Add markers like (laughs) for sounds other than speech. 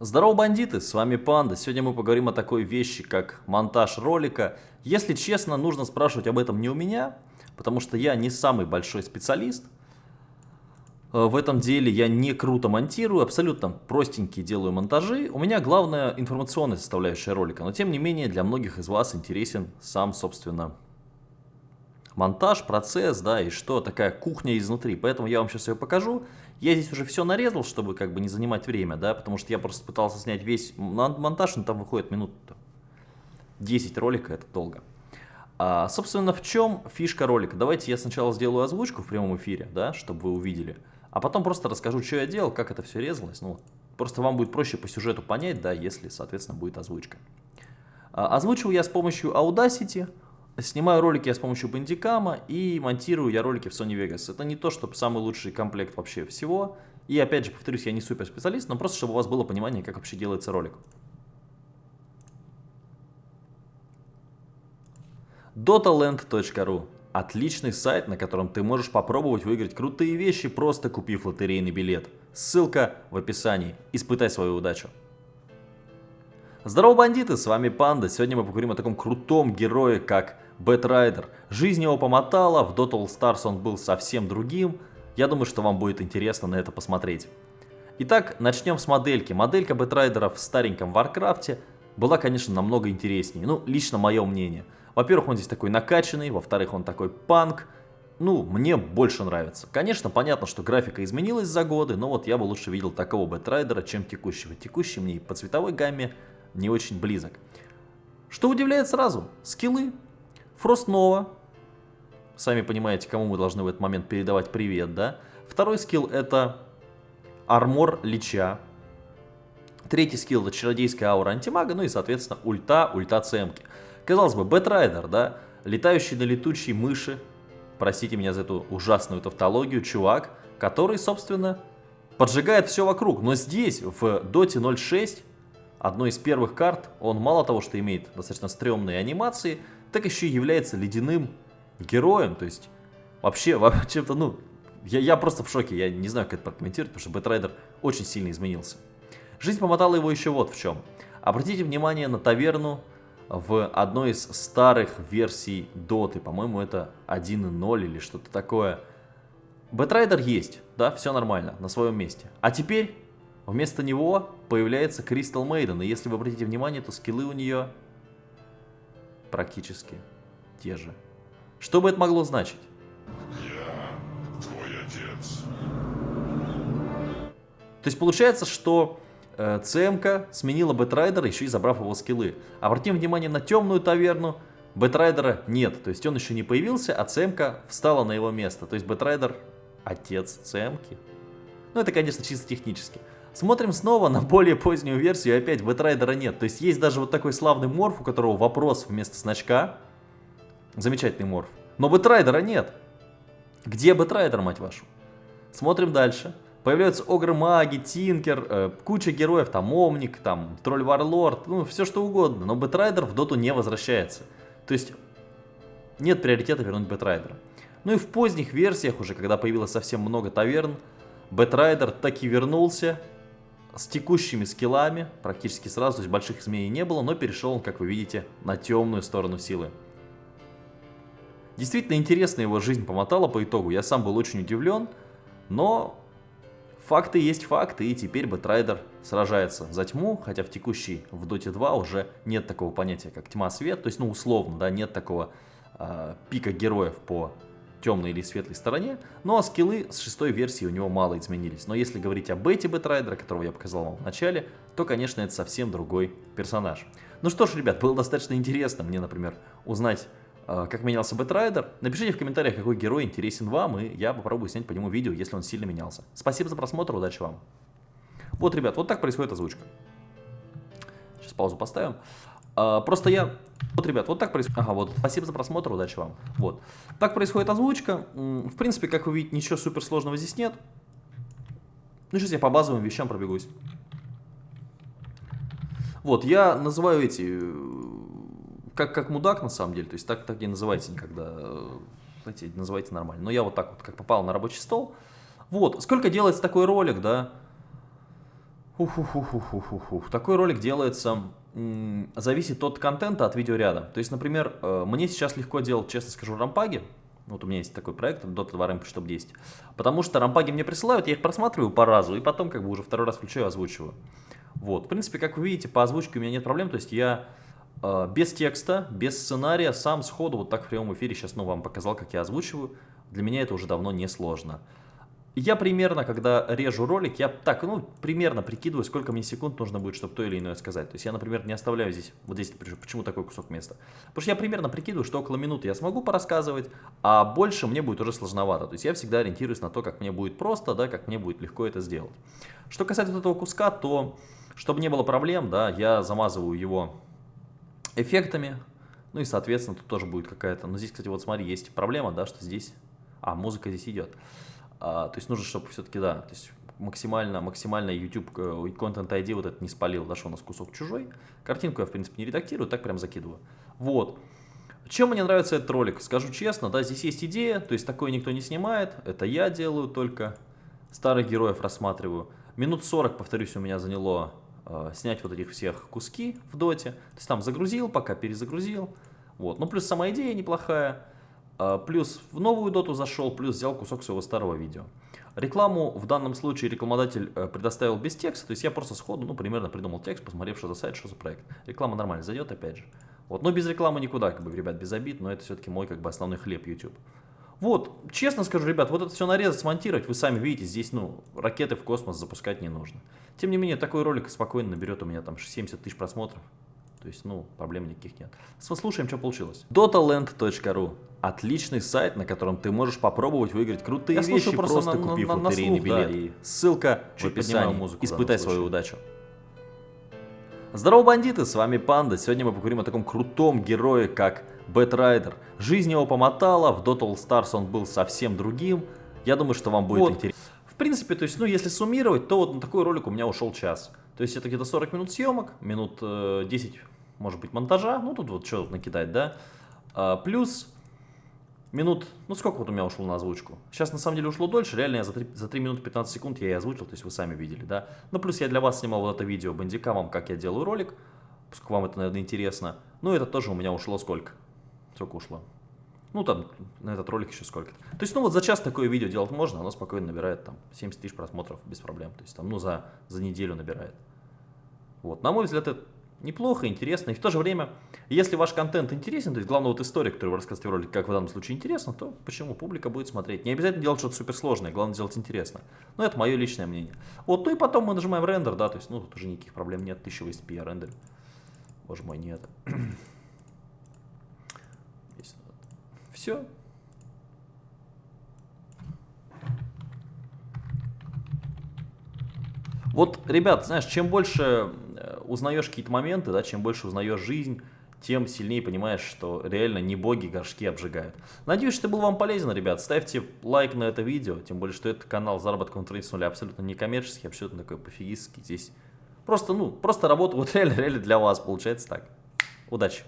Здорово, бандиты, с вами Панда. Сегодня мы поговорим о такой вещи, как монтаж ролика. Если честно, нужно спрашивать об этом не у меня, потому что я не самый большой специалист. Э, в этом деле я не круто монтирую, абсолютно простенькие делаю монтажи. У меня главная информационная составляющая ролика, но тем не менее для многих из вас интересен сам, собственно, монтаж, процесс, да, и что такая кухня изнутри. Поэтому я вам сейчас ее покажу. Я здесь уже все нарезал, чтобы как бы не занимать время, да, потому что я просто пытался снять весь монтаж, но там выходит минут 10 ролика, это долго. А, собственно, в чем фишка ролика? Давайте я сначала сделаю озвучку в прямом эфире, да, чтобы вы увидели, а потом просто расскажу, что я делал, как это все резалось. Ну, просто вам будет проще по сюжету понять, да, если, соответственно, будет озвучка. А, озвучил я с помощью Audacity, Снимаю ролики я с помощью Bandicam и монтирую я ролики в Sony Vegas. Это не то, чтобы самый лучший комплект вообще всего. И опять же, повторюсь, я не супер специалист, но просто чтобы у вас было понимание, как вообще делается ролик. Dotaland.ru Отличный сайт, на котором ты можешь попробовать выиграть крутые вещи, просто купив лотерейный билет. Ссылка в описании. Испытай свою удачу. Здорово, бандиты, с вами Панда. Сегодня мы поговорим о таком крутом герое, как Бэтрайдер. Жизнь его помотала, в Dota All Stars он был совсем другим. Я думаю, что вам будет интересно на это посмотреть. Итак, начнем с модельки. Моделька Бэтрайдера в стареньком Варкрафте была, конечно, намного интереснее. Ну, лично мое мнение. Во-первых, он здесь такой накачанный, во-вторых, он такой панк. Ну, мне больше нравится. Конечно, понятно, что графика изменилась за годы, но вот я бы лучше видел такого Бэтрайдера, чем текущего. Текущий мне по цветовой гамме не очень близок. Что удивляет сразу? Скиллы Frost Nova. Сами понимаете, кому мы должны в этот момент передавать привет, да? Второй скилл это armor Лича. Третий скилл это чародейская аура антимага, ну и, соответственно, ульта, ульта цемки. Казалось бы, Бэтрайдер, да? Летающий на летучей мыши, простите меня за эту ужасную тавтологию, чувак, который, собственно, поджигает все вокруг. Но здесь, в Доте 0.6, одной из первых карт, он мало того, что имеет достаточно стрёмные анимации, так еще и является ледяным героем, то есть вообще, (laughs) чем-то, ну, я, я просто в шоке, я не знаю, как это прокомментировать, потому что Бэтрайдер очень сильно изменился. Жизнь помотала его еще вот в чем. Обратите внимание на таверну в одной из старых версий Доты, по-моему, это 1.0 или что-то такое. Бэтрайдер есть, да, все нормально, на своем месте. А теперь вместо него появляется Crystal Maiden, и если вы обратите внимание, то скиллы у нее практически те же. Что бы это могло значить? Я твой отец. То есть получается, что э, ЦМК сменила Бэтрайдера, еще и забрав его скиллы. Обратим внимание на темную таверну, Бэтрайдера нет, то есть он еще не появился, а ЦМК встала на его место. То есть Бэтрайдер отец ЦМКи. Ну это, конечно, чисто технически. Смотрим снова на более позднюю версию, и опять Бэтрайдера нет. То есть есть даже вот такой славный морф, у которого вопрос вместо значка. Замечательный морф. Но Бэтрайдера нет. Где Бэтрайдер, мать вашу? Смотрим дальше. Появляются Огры-маги, Тинкер, э, куча героев, там Омник, там Тролль-варлорд, ну все что угодно. Но Бэтрайдер в доту не возвращается. То есть нет приоритета вернуть Бэтрайдера. Ну и в поздних версиях уже, когда появилось совсем много таверн, Бэтрайдер таки вернулся с текущими скиллами, практически сразу, то есть больших изменений не было, но перешел он, как вы видите, на темную сторону силы. Действительно интересно его жизнь помотала по итогу, я сам был очень удивлен, но факты есть факты, и теперь Бэтрайдер сражается за тьму, хотя в текущей, в Доте 2 уже нет такого понятия, как тьма-свет, то есть, ну, условно, да, нет такого э, пика героев по темной или светлой стороне, ну а скиллы с шестой версии у него мало изменились. Но если говорить об Бете Бэтрайдера, которого я показал вам в начале, то, конечно, это совсем другой персонаж. Ну что ж, ребят, было достаточно интересно мне, например, узнать, э, как менялся Бэтрайдер. Напишите в комментариях, какой герой интересен вам, и я попробую снять по нему видео, если он сильно менялся. Спасибо за просмотр, удачи вам. Вот, ребят, вот так происходит озвучка. Сейчас паузу поставим. А, просто я... Вот, ребят, вот так происходит... Ага, вот, спасибо за просмотр, удачи вам. Вот. Так происходит озвучка. В принципе, как вы видите, ничего суперсложного здесь нет. Ну, сейчас я по базовым вещам пробегусь. Вот, я называю эти... Как, как мудак, на самом деле. То есть так, так не называйте никогда. Знаете, называйте нормально. Но я вот так вот, как попал на рабочий стол. Вот, сколько делается такой ролик, да? Ух-ух-ух-ух-ух-ух. Такой ролик делается, зависит от контента, от видеоряда. То есть, например, э, мне сейчас легко делать, честно скажу, рампаги. Вот у меня есть такой проект, Dota 2 Ramp, чтобы 10. Потому что рампаги мне присылают, я их просматриваю по разу, и потом как бы уже второй раз включаю и озвучиваю. Вот, в принципе, как вы видите, по озвучке у меня нет проблем, то есть я э, без текста, без сценария, сам сходу, вот так в прямом эфире сейчас ну, вам показал, как я озвучиваю. Для меня это уже давно не сложно. Я примерно, когда режу ролик, я так, ну, примерно прикидываю, сколько мне секунд нужно будет, чтобы то или иное сказать. То есть я, например, не оставляю здесь, вот здесь, почему такой кусок места. Потому что я примерно прикидываю, что около минуты я смогу порассказывать, а больше мне будет уже сложновато. То есть я всегда ориентируюсь на то, как мне будет просто, да, как мне будет легко это сделать. Что касается вот этого куска, то, чтобы не было проблем, да, я замазываю его эффектами, ну и, соответственно, тут тоже будет какая-то... Но здесь, кстати, вот смотри, есть проблема, да, что здесь... А, музыка здесь идет. А, то есть нужно, чтобы все-таки, да, то есть максимально, максимально YouTube э, Content ID вот это не спалил, да, что у нас кусок чужой. Картинку я, в принципе, не редактирую, так прям закидываю. Вот. Чем мне нравится этот ролик? Скажу честно, да, здесь есть идея, то есть такое никто не снимает, это я делаю только, старых героев рассматриваю. Минут 40, повторюсь, у меня заняло э, снять вот этих всех куски в доте. То есть там загрузил, пока перезагрузил. Вот. Ну, плюс сама идея неплохая. А, плюс в новую доту зашел, плюс взял кусок своего старого видео. Рекламу в данном случае рекламодатель э, предоставил без текста, то есть я просто сходу, ну, примерно придумал текст, посмотрев, что за сайт, что за проект. Реклама нормально зайдет, опять же. Вот, но без рекламы никуда, как бы, ребят, без обид, но это все-таки мой, как бы, основной хлеб YouTube. Вот, честно скажу, ребят, вот это все нарезать, смонтировать, вы сами видите, здесь, ну, ракеты в космос запускать не нужно. Тем не менее, такой ролик спокойно наберет у меня там 70 тысяч просмотров. То есть, ну, проблем никаких нет. Слушаем, что получилось. Dotaland.ru Отличный сайт, на котором ты можешь попробовать выиграть крутые Я вещи, просто, просто на, купив на, на, лотерейный на слух, билет. Да, Ссылка в описании. Музыку Испытай свою удачу. Здорово, бандиты, с вами Панда. Сегодня мы поговорим о таком крутом герое, как Бэтрайдер. Жизнь его помотала, в Dota All Stars он был совсем другим. Я думаю, что вам будет вот. интересно. В принципе, то есть, ну, если суммировать, то вот на такой ролик у меня ушел час. То есть это где-то 40 минут съемок, минут э, 10, может быть, монтажа. Ну, тут вот что накидать, да. А, плюс минут, ну сколько вот у меня ушло на озвучку? Сейчас на самом деле ушло дольше, реально я за 3, за 3 минуты 15 секунд я и озвучил, то есть вы сами видели, да. Ну плюс я для вас снимал вот это видео бандика вам, как я делаю ролик, поскольку вам это, наверное, интересно. Ну это тоже у меня ушло сколько? Сколько ушло? Ну там на этот ролик еще сколько -то. Есть ну вот за час такое видео делать можно, оно спокойно набирает там 70 тысяч просмотров без проблем. То есть там ну за, за неделю набирает. Вот, на мой взгляд, это неплохо, интересно. И в то же время, если ваш контент интересен, то есть главное вот история, которую вы рассказываете в ролике, как в данном случае интересно, то почему публика будет смотреть. Не обязательно делать что-то суперсложное, главное делать интересно. Но это мое личное мнение. Вот, ну и потом мы нажимаем рендер, да, то есть, ну, тут уже никаких проблем нет, 1080p я рендер. Боже мой, нет. Все. Вот, ребят, знаешь, чем больше узнаешь какие-то моменты, да, чем больше узнаешь жизнь, тем сильнее понимаешь, что реально не боги горшки обжигают. Надеюсь, что это был вам полезен, ребят. Ставьте лайк на это видео, тем более, что это канал заработка в интернете с нуля абсолютно не коммерческий, абсолютно такой пофигистский. Здесь просто, ну, просто работа (laughs) вот реально, реально для вас получается так. Удачи!